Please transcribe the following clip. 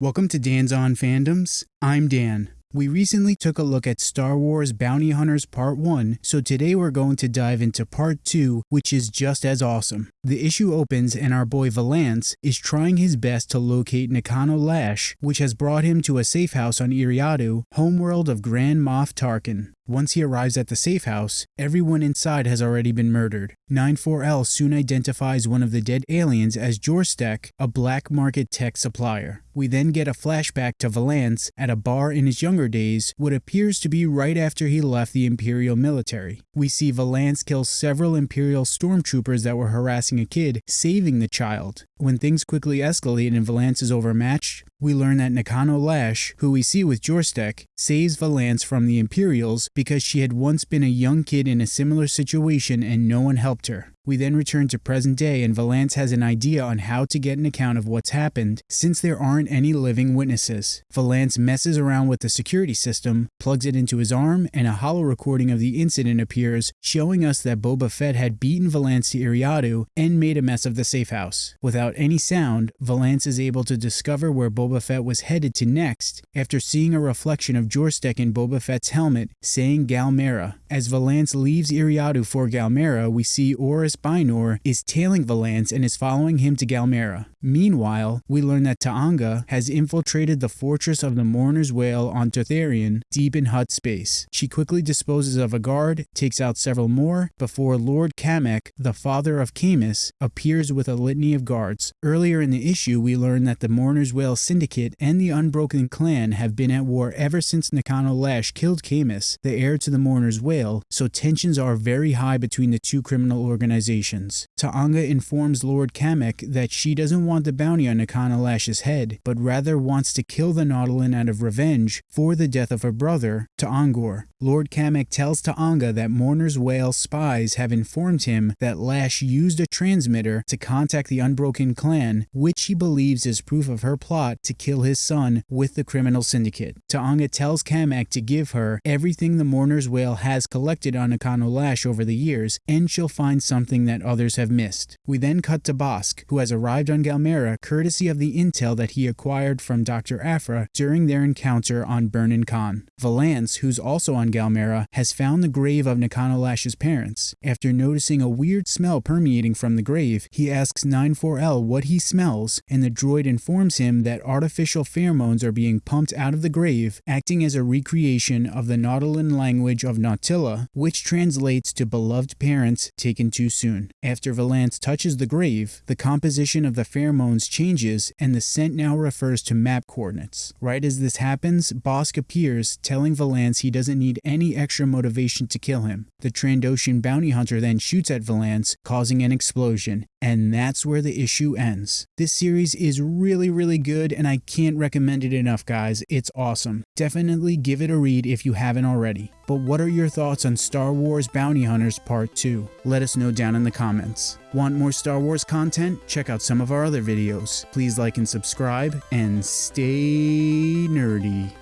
Welcome to Dan's On Fandoms. I'm Dan. We recently took a look at Star Wars Bounty Hunters Part 1, so today we're going to dive into Part 2, which is just as awesome. The issue opens and our boy Valance is trying his best to locate Nakano Lash, which has brought him to a safe house on Eriadu, homeworld of Grand Moff Tarkin. Once he arrives at the safe house, everyone inside has already been murdered. 94L soon identifies one of the dead aliens as Jorstek, a black market tech supplier. We then get a flashback to Valance at a bar in his younger days, what appears to be right after he left the Imperial military. We see Valance kill several Imperial stormtroopers that were harassing a kid, saving the child. When things quickly escalate and Valance is overmatched, we learn that Nakano Lash, who we see with Jorstek, saves Valance from the Imperials because she had once been a young kid in a similar situation and no one helped her. We then return to present day and Valance has an idea on how to get an account of what's happened since there aren't any living witnesses. Valance messes around with the security system, plugs it into his arm, and a hollow recording of the incident appears showing us that Boba Fett had beaten Valance to Eriadu and made a mess of the safe house. Without any sound, Valance is able to discover where Boba Fett was headed to next after seeing a reflection of Jorstek in Boba Fett's helmet saying Galmera. As Valance leaves Eriadu for Galmera, we see Oris Spinor is tailing Valance and is following him to Galmera. Meanwhile, we learn that T'onga has infiltrated the fortress of the Mourner's Whale on Totharian, deep in Hutt space. She quickly disposes of a guard, takes out several more, before Lord Kamek, the father of Camus, appears with a litany of guards. Earlier in the issue, we learn that the Mourner's Whale Syndicate and the Unbroken Clan have been at war ever since Nakano Lash killed Camus, the heir to the Mourner's Whale, so tensions are very high between the two criminal organizations. T'onga informs Lord Kamek that she doesn't want the bounty on Nakano Lash's head, but rather wants to kill the Nautolan out of revenge for the death of her brother, To Angor. Lord Kamek tells T'onga that Mourner's Whale spies have informed him that Lash used a transmitter to contact the Unbroken clan, which he believes is proof of her plot to kill his son with the criminal syndicate. T'onga tells Kamek to give her everything the Mourner's Whale has collected on Nakano Lash over the years, and she'll find something that others have missed. We then cut to Bossk, who has arrived on Galmera courtesy of the intel that he acquired from Dr. Aphra during their encounter on Burnin Konn. Valance, who's also on Galmera, has found the grave of Nakano Lash's parents. After noticing a weird smell permeating from the grave, he asks 94L what he smells, and the droid informs him that artificial pheromones are being pumped out of the grave, acting as a recreation of the Nautolan language of Nautila, which translates to beloved parents taken too soon. After Valance touches the grave, the composition of the pheromones pheromones changes and the scent now refers to map coordinates. Right as this happens, Bossk appears, telling Valance he doesn't need any extra motivation to kill him. The Trandoshan bounty hunter then shoots at Valance, causing an explosion, and that's where the issue ends. This series is really, really good, and I can't recommend it enough, guys. It's awesome. Definitely give it a read if you haven't already. But what are your thoughts on Star Wars Bounty Hunters Part 2? Let us know down in the comments. Want more Star Wars content? Check out some of our other videos. Please like and subscribe, and stay nerdy.